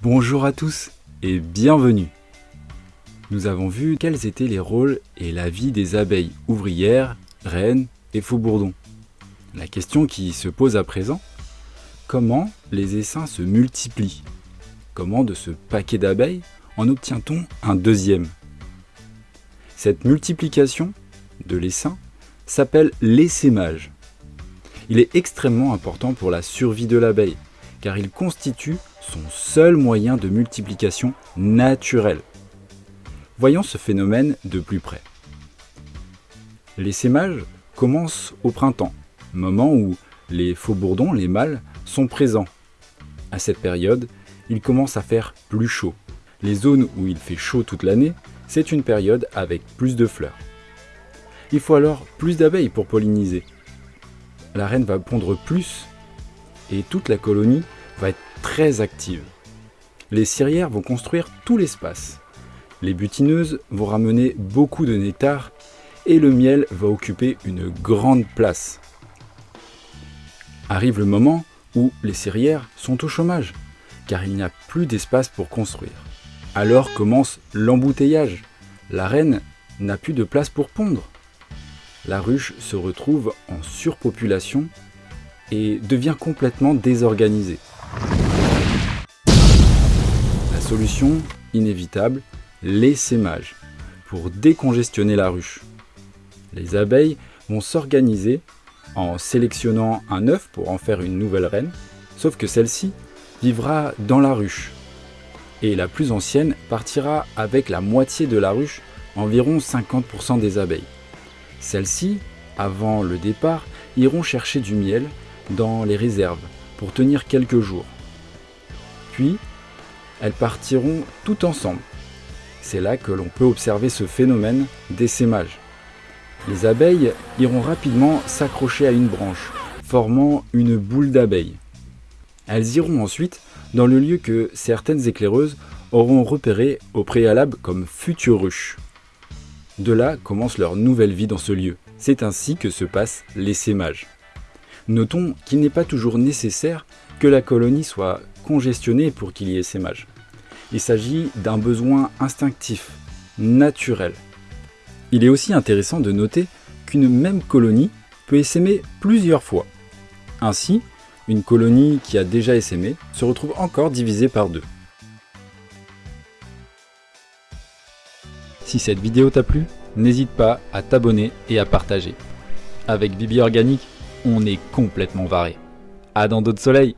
Bonjour à tous et bienvenue Nous avons vu quels étaient les rôles et la vie des abeilles ouvrières, reines et faux-bourdons. La question qui se pose à présent, comment les essaims se multiplient? Comment de ce paquet d'abeilles en obtient-on un deuxième? Cette multiplication de l'essaim s'appelle l'essaimage. Il est extrêmement important pour la survie de l'abeille, car il constitue son seul moyen de multiplication naturel. Voyons ce phénomène de plus près. L'essaimage commence au printemps, moment où les faux-bourdons, les mâles, sont présents. À cette période, il commence à faire plus chaud. Les zones où il fait chaud toute l'année, c'est une période avec plus de fleurs. Il faut alors plus d'abeilles pour polliniser. La reine va pondre plus et toute la colonie va être très active. Les cirières vont construire tout l'espace. Les butineuses vont ramener beaucoup de nectar et le miel va occuper une grande place. Arrive le moment où les cirières sont au chômage, car il n'y a plus d'espace pour construire. Alors commence l'embouteillage. La reine n'a plus de place pour pondre. La ruche se retrouve en surpopulation et devient complètement désorganisée. Solution inévitable, l'essaimage, pour décongestionner la ruche. Les abeilles vont s'organiser en sélectionnant un œuf pour en faire une nouvelle reine, sauf que celle-ci vivra dans la ruche. Et la plus ancienne partira avec la moitié de la ruche, environ 50% des abeilles. Celles-ci, avant le départ, iront chercher du miel dans les réserves pour tenir quelques jours. Puis, elles partiront tout ensemble. C'est là que l'on peut observer ce phénomène d'essaimage. Les abeilles iront rapidement s'accrocher à une branche, formant une boule d'abeilles. Elles iront ensuite dans le lieu que certaines éclaireuses auront repéré au préalable comme future ruche. De là commence leur nouvelle vie dans ce lieu. C'est ainsi que se passe l'essaimage. Notons qu'il n'est pas toujours nécessaire que la colonie soit congestionnée pour qu'il y ait essaimage. Il s'agit d'un besoin instinctif, naturel. Il est aussi intéressant de noter qu'une même colonie peut essaimer plusieurs fois. Ainsi, une colonie qui a déjà essaimé se retrouve encore divisée par deux. Si cette vidéo t'a plu, n'hésite pas à t'abonner et à partager. Avec Bibi Organique, on est complètement varé. À dans d'autres soleils